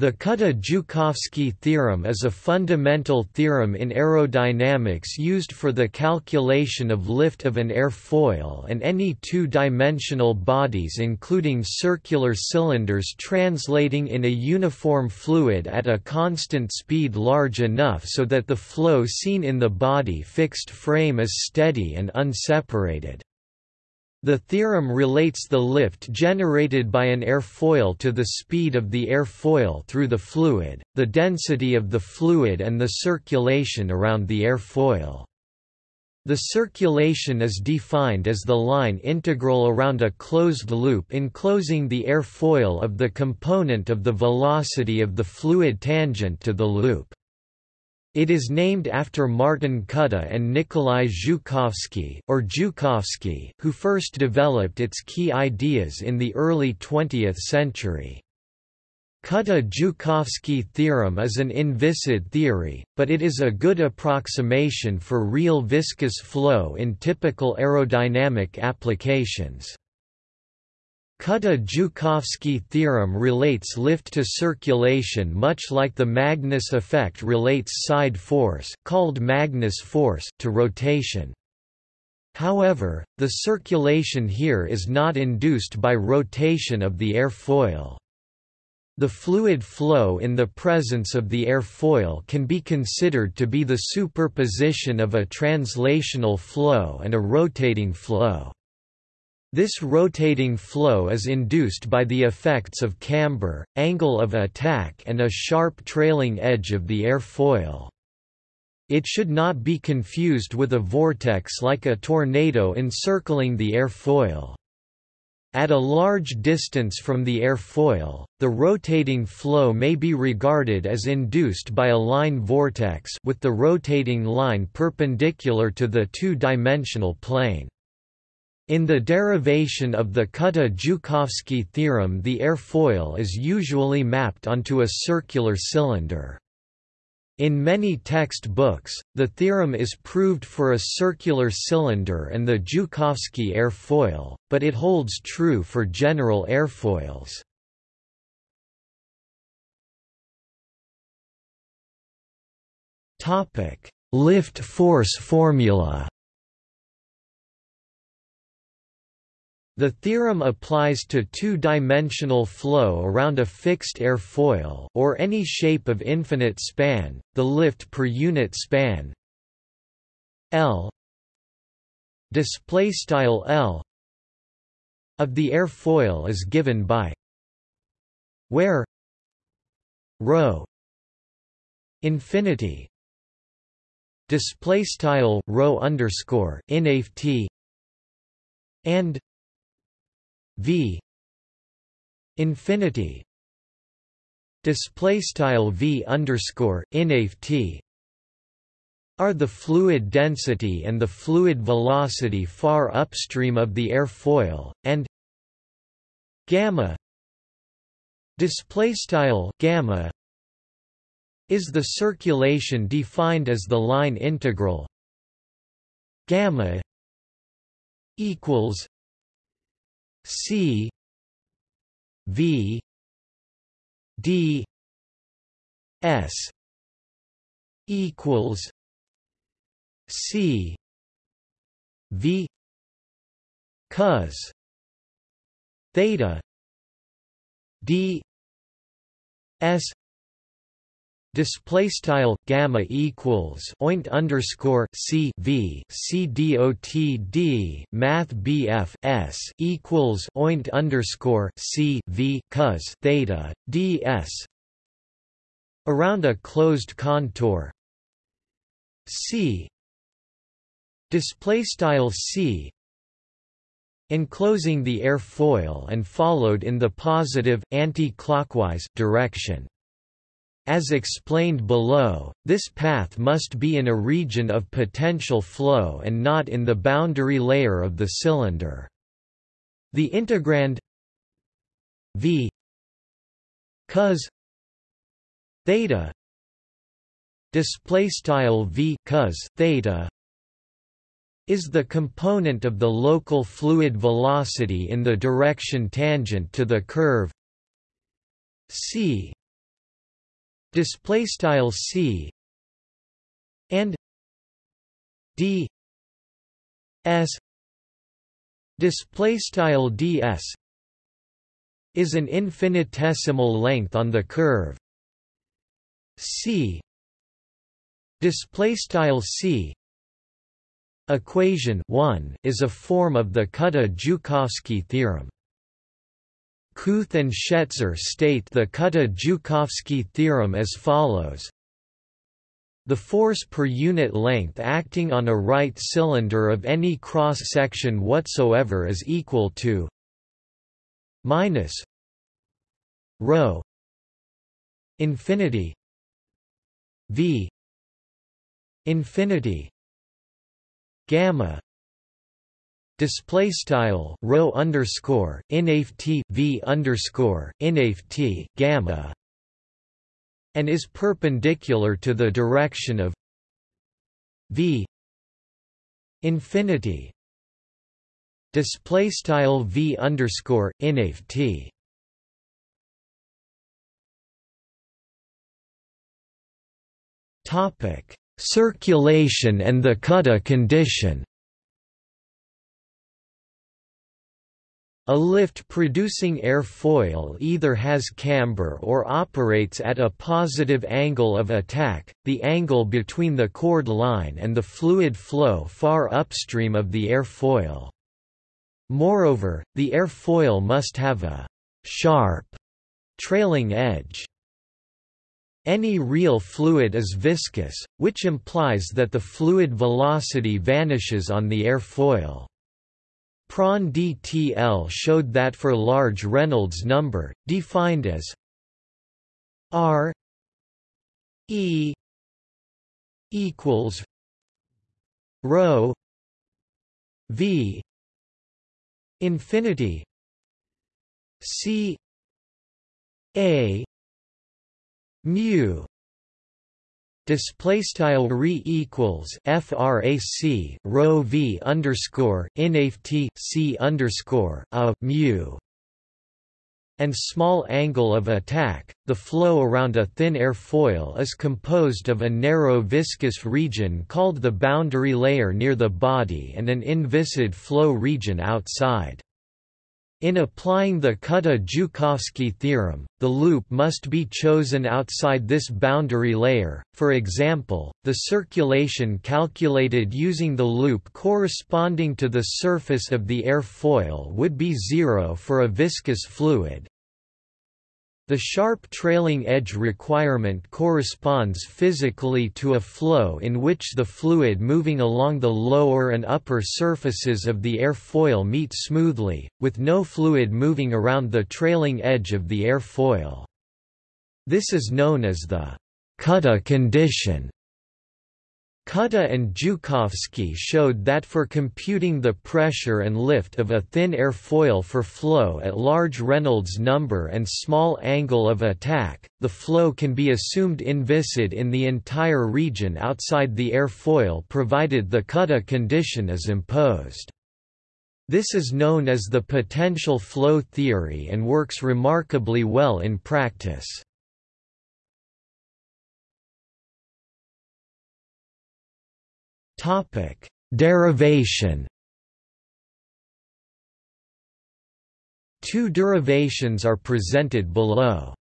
The Kutta-Joukowski theorem is a fundamental theorem in aerodynamics used for the calculation of lift of an airfoil and any two-dimensional bodies including circular cylinders translating in a uniform fluid at a constant speed large enough so that the flow seen in the body fixed frame is steady and unseparated. The theorem relates the lift generated by an airfoil to the speed of the airfoil through the fluid, the density of the fluid and the circulation around the airfoil. The circulation is defined as the line integral around a closed loop enclosing the airfoil of the component of the velocity of the fluid tangent to the loop. It is named after Martin Kutta and Nikolai Zhukovsky, or Zhukovsky, who first developed its key ideas in the early 20th century. Kutta-Joukowsky theorem is an inviscid theory, but it is a good approximation for real viscous flow in typical aerodynamic applications. Kutta-Joukowsky theorem relates lift to circulation much like the Magnus effect relates side force called Magnus force to rotation. However, the circulation here is not induced by rotation of the airfoil. The fluid flow in the presence of the airfoil can be considered to be the superposition of a translational flow and a rotating flow. This rotating flow is induced by the effects of camber, angle of attack and a sharp trailing edge of the airfoil. It should not be confused with a vortex like a tornado encircling the airfoil. At a large distance from the airfoil, the rotating flow may be regarded as induced by a line vortex with the rotating line perpendicular to the two-dimensional plane. In the derivation of the Kutta-Joukowsky theorem the airfoil is usually mapped onto a circular cylinder. In many text books, the theorem is proved for a circular cylinder and the Joukowsky airfoil, but it holds true for general airfoils. Lift force formula The theorem applies to two-dimensional flow around a fixed airfoil or any shape of infinite span, the lift per unit span L display style L of the airfoil is given by where rho infinity display style rho underscore inft and v. Infinity. Display style v underscore t are the fluid density and the fluid velocity far upstream of the airfoil and gamma. Display style gamma is the circulation defined as the line integral gamma equals C V D S equals C V cos theta D S Display style gamma equals oint underscore c v c dot d math bf s equals oint underscore c v cos theta ds around a closed contour. C. Display style c. Enclosing the airfoil and followed in the positive anti-clockwise direction as explained below, this path must be in a region of potential flow and not in the boundary layer of the cylinder. The integrand v cos theta display style v cos theta is the component of the local fluid velocity in the direction tangent to the curve c display style c and d s display style ds is an infinitesimal length on the curve c display style c equation 1 is a form of the Kutta-Joukowski theorem Kuethe and Schetzer state the Kutta-Joukowski theorem as follows. The force per unit length acting on a right cylinder of any cross-section whatsoever is equal to minus rho infinity v infinity gamma display style rho underscore inaf t v underscore inaf t gamma and is perpendicular to the direction of v infinity. Display style v underscore inaf t. Topic circulation and the Kutta condition A lift-producing airfoil either has camber or operates at a positive angle of attack, the angle between the chord line and the fluid flow far upstream of the airfoil. Moreover, the airfoil must have a «sharp» trailing edge. Any real fluid is viscous, which implies that the fluid velocity vanishes on the airfoil. Prandtl showed that for large Reynolds number, defined as R E equals rho V infinity C A mu display style re equals frac rho v underscore inaf t c underscore a mu and small angle of attack, the flow around a thin airfoil is composed of a narrow viscous region called the boundary layer near the body and an inviscid flow region outside. In applying the Kutta-Joukowski theorem, the loop must be chosen outside this boundary layer, for example, the circulation calculated using the loop corresponding to the surface of the airfoil would be zero for a viscous fluid, the sharp trailing edge requirement corresponds physically to a flow in which the fluid moving along the lower and upper surfaces of the airfoil meet smoothly, with no fluid moving around the trailing edge of the airfoil. This is known as the Kutta condition. Kutta and Joukowski showed that for computing the pressure and lift of a thin airfoil for flow at large Reynolds number and small angle of attack, the flow can be assumed inviscid in the entire region outside the airfoil provided the Kutta condition is imposed. This is known as the potential flow theory and works remarkably well in practice. Topic: Derivation. Two derivations are presented below.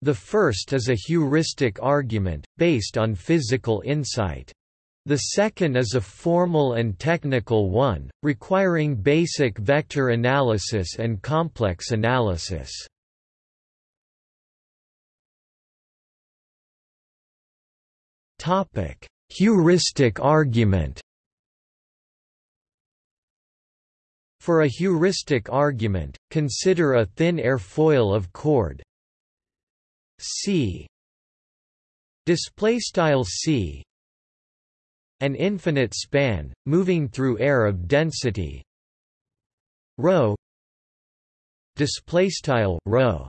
The first is a heuristic argument, based on physical insight. The second is a formal and technical one, requiring basic vector analysis and complex analysis. Topic: Heuristic argument. For a heuristic argument, consider a thin airfoil of chord. C. Display style c. An infinite span moving through air of density. Rho. Display style rho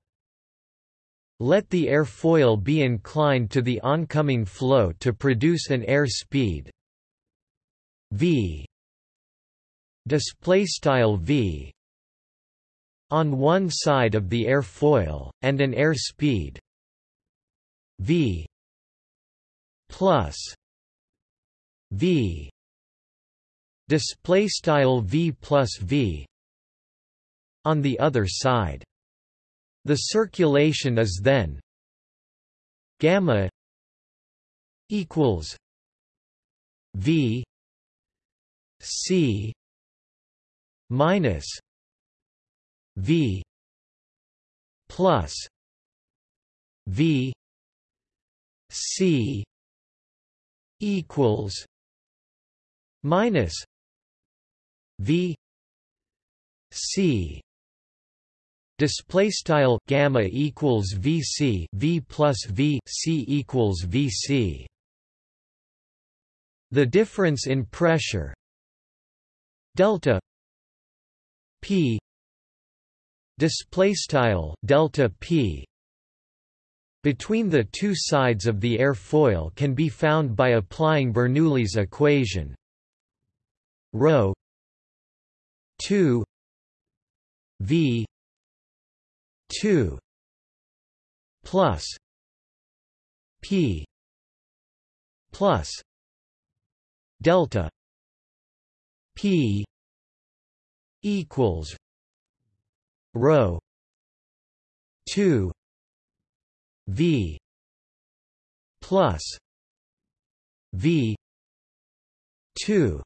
let the airfoil be inclined to the oncoming flow to produce an air speed v. Display style v on one side of the airfoil and an air speed v plus v. Display style v plus v on the other side the circulation is then gamma equals v c minus v plus v c equals minus v c Display style gamma equals VC V plus V C equals VC. The difference in pressure delta P display style delta P between the two sides of the airfoil can be found by applying Bernoulli's equation rho 2 v 2 plus p plus delta p equals rho 2 v plus v 2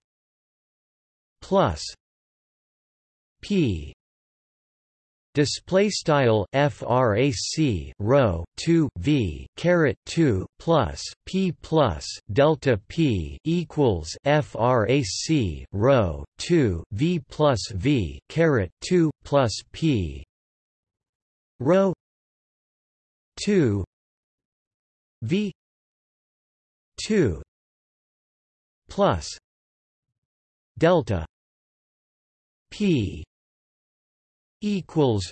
plus p display style frac rho 2 v caret 2 plus p plus delta p equals frac rho 2 v plus v caret 2 plus p. Rho 2 v 2 plus delta p equals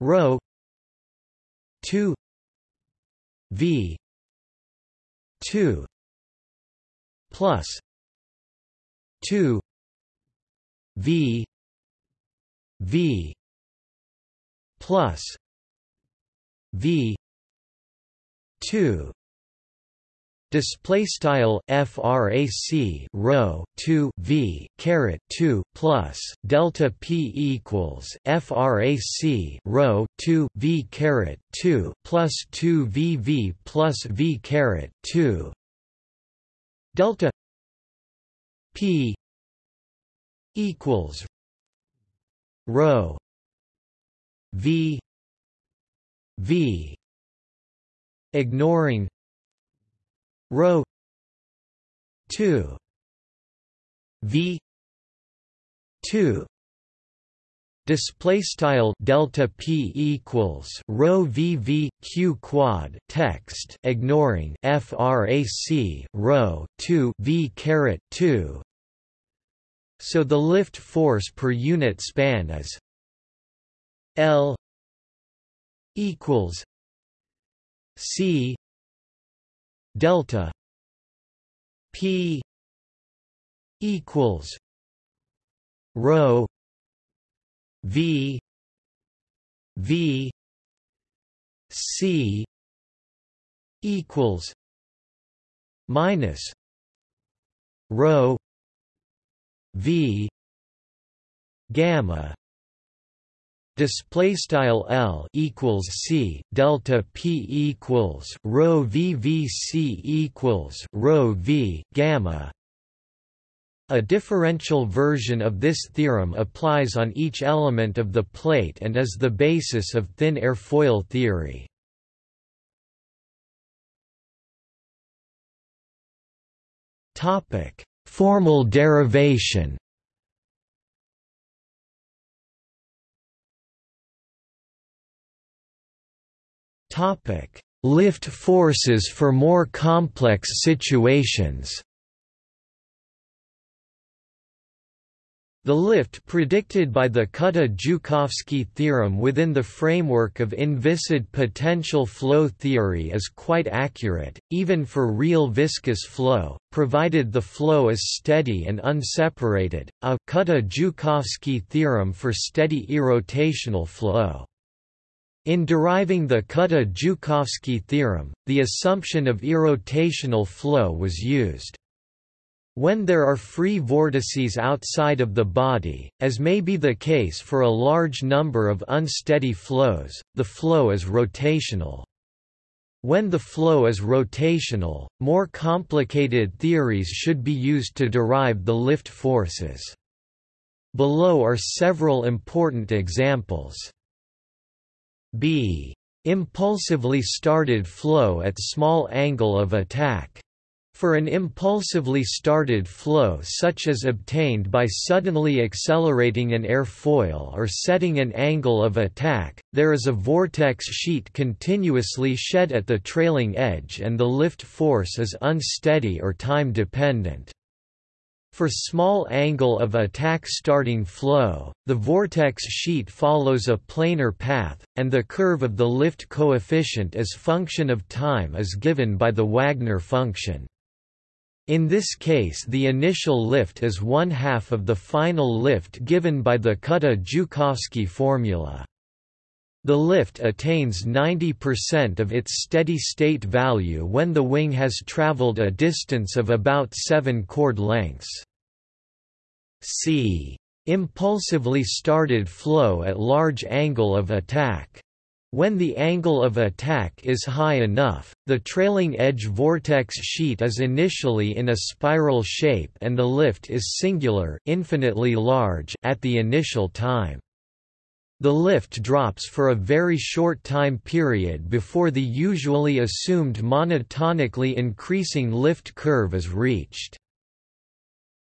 rho 2 v 2 plus 2 v v plus v 2 Display style frac rho 2 v caret 2 plus delta p equals frac rho 2 v caret 2 plus 2 v v plus v caret 2 delta p equals rho v v ignoring rho 2 v 2 display style delta p equals rho v v q quad text ignoring frac rho 2 v caret 2 so the lift force per unit span is l equals c delta p equals rho v v c equals minus rho v gamma display style L equals C delta P equals rho V V C equals rho V gamma a differential version of this theorem applies on each element of the plate and is the basis of thin airfoil theory. Topic: Formal derivation. Topic: Lift forces for more complex situations. The lift predicted by the Kutta-Joukowski theorem within the framework of inviscid potential flow theory is quite accurate, even for real viscous flow, provided the flow is steady and unseparated, a Kutta-Joukowski theorem for steady irrotational flow. In deriving the Kutta-Joukowski theorem, the assumption of irrotational flow was used. When there are free vortices outside of the body, as may be the case for a large number of unsteady flows, the flow is rotational. When the flow is rotational, more complicated theories should be used to derive the lift forces. Below are several important examples. B. Impulsively started flow at small angle of attack. For an impulsively started flow such as obtained by suddenly accelerating an airfoil or setting an angle of attack, there is a vortex sheet continuously shed at the trailing edge and the lift force is unsteady or time dependent. For small angle of attack starting flow, the vortex sheet follows a planar path, and the curve of the lift coefficient as function of time is given by the Wagner function. In this case the initial lift is one half of the final lift given by the Kutta-Joukowski formula. The lift attains 90% of its steady-state value when the wing has traveled a distance of about 7 chord lengths. C. Impulsively started flow at large angle of attack. When the angle of attack is high enough, the trailing edge vortex sheet is initially in a spiral shape and the lift is singular infinitely large at the initial time. The lift drops for a very short time period before the usually assumed monotonically increasing lift curve is reached.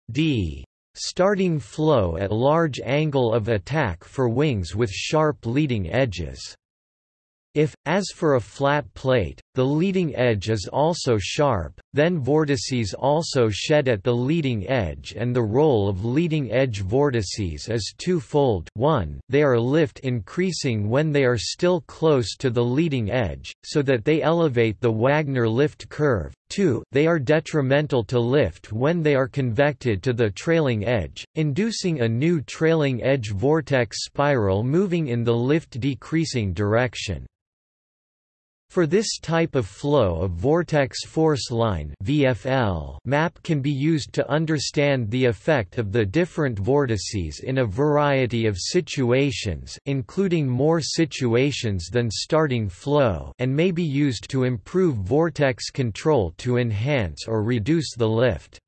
d. Starting flow at large angle of attack for wings with sharp leading edges. If, as for a flat plate, the leading edge is also sharp, then vortices also shed at the leading edge and the role of leading edge vortices is twofold 1 they are lift increasing when they are still close to the leading edge, so that they elevate the Wagner lift curve, 2 they are detrimental to lift when they are convected to the trailing edge, inducing a new trailing edge vortex spiral moving in the lift decreasing direction. For this type of flow a vortex force line VFL map can be used to understand the effect of the different vortices in a variety of situations including more situations than starting flow and may be used to improve vortex control to enhance or reduce the lift.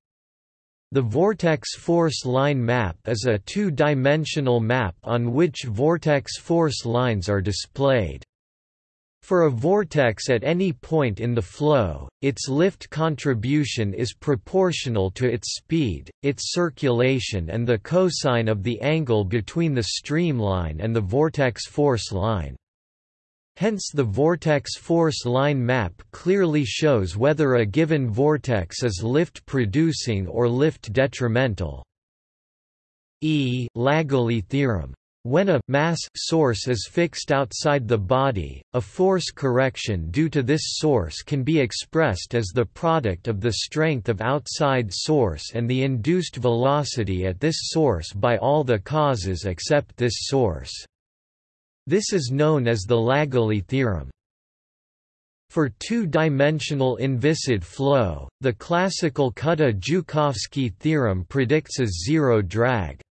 The vortex force line map is a two-dimensional map on which vortex force lines are displayed. For a vortex at any point in the flow, its lift contribution is proportional to its speed, its circulation and the cosine of the angle between the streamline and the vortex force line. Hence the vortex force line map clearly shows whether a given vortex is lift-producing or lift-detrimental. E. Lagally theorem when a mass source is fixed outside the body, a force correction due to this source can be expressed as the product of the strength of outside source and the induced velocity at this source by all the causes except this source. This is known as the Lagally theorem. For two-dimensional inviscid flow, the classical Kutta-Joukowski theorem predicts a zero drag.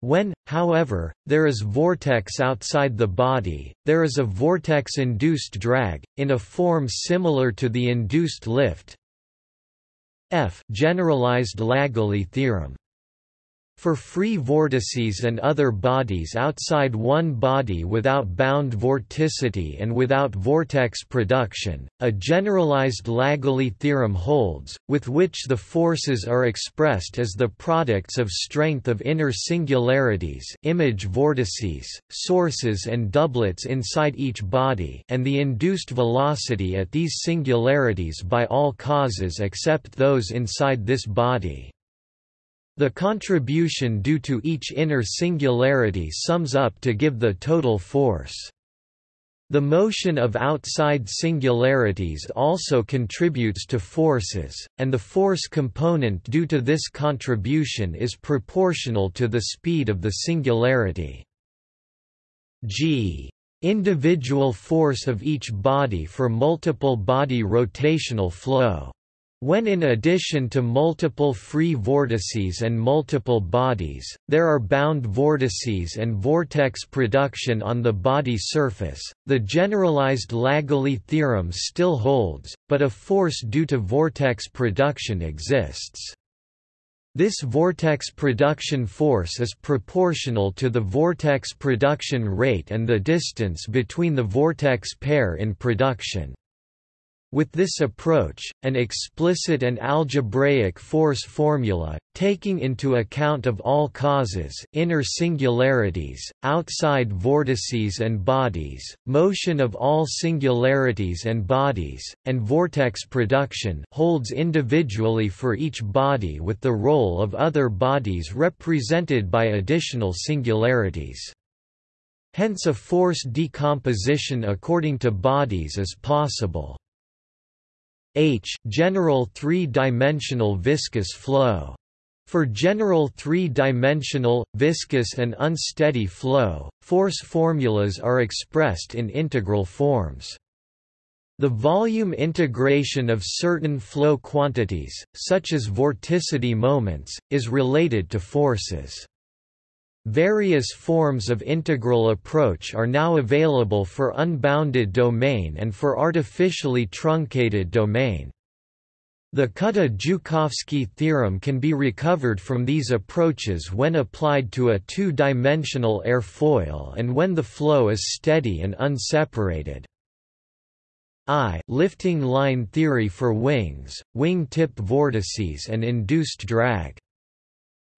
When, however, there is vortex outside the body, there is a vortex-induced drag, in a form similar to the induced lift. F. Generalized Lagally theorem for free vortices and other bodies outside one body without bound vorticity and without vortex production, a generalized Lagally theorem holds, with which the forces are expressed as the products of strength of inner singularities image vortices, sources and doublets inside each body and the induced velocity at these singularities by all causes except those inside this body. The contribution due to each inner singularity sums up to give the total force. The motion of outside singularities also contributes to forces, and the force component due to this contribution is proportional to the speed of the singularity. g individual force of each body for multiple body rotational flow. When in addition to multiple free vortices and multiple bodies, there are bound vortices and vortex production on the body surface, the generalized Lagally theorem still holds, but a force due to vortex production exists. This vortex production force is proportional to the vortex production rate and the distance between the vortex pair in production. With this approach, an explicit and algebraic force formula, taking into account of all causes inner singularities, outside vortices and bodies, motion of all singularities and bodies, and vortex production holds individually for each body with the role of other bodies represented by additional singularities. Hence a force decomposition according to bodies is possible. H general three-dimensional viscous flow. For general three-dimensional, viscous and unsteady flow, force formulas are expressed in integral forms. The volume integration of certain flow quantities, such as vorticity moments, is related to forces. Various forms of integral approach are now available for unbounded domain and for artificially truncated domain. The Kutta-Joukowski theorem can be recovered from these approaches when applied to a two-dimensional airfoil and when the flow is steady and unseparated. I lifting line theory for wings, wing tip vortices and induced drag.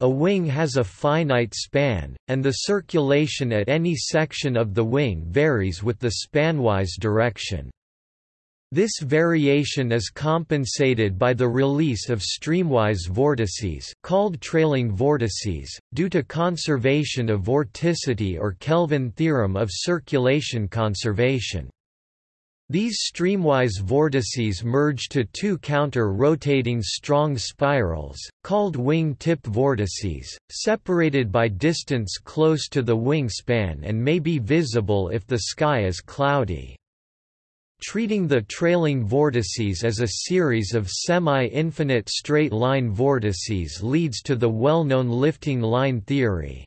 A wing has a finite span, and the circulation at any section of the wing varies with the spanwise direction. This variation is compensated by the release of streamwise vortices called trailing vortices, due to conservation of vorticity or Kelvin theorem of circulation conservation. These streamwise vortices merge to two counter-rotating strong spirals, called wing-tip vortices, separated by distance close to the wingspan and may be visible if the sky is cloudy. Treating the trailing vortices as a series of semi-infinite straight-line vortices leads to the well-known lifting line theory.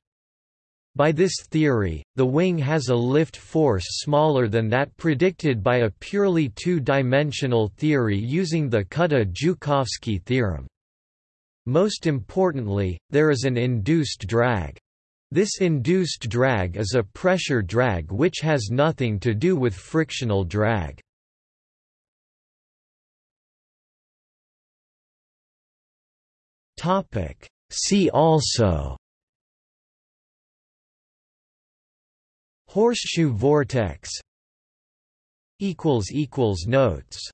By this theory, the wing has a lift force smaller than that predicted by a purely two-dimensional theory using the Kutta-Joukowski theorem. Most importantly, there is an induced drag. This induced drag is a pressure drag which has nothing to do with frictional drag. See also Horseshoe vortex Notes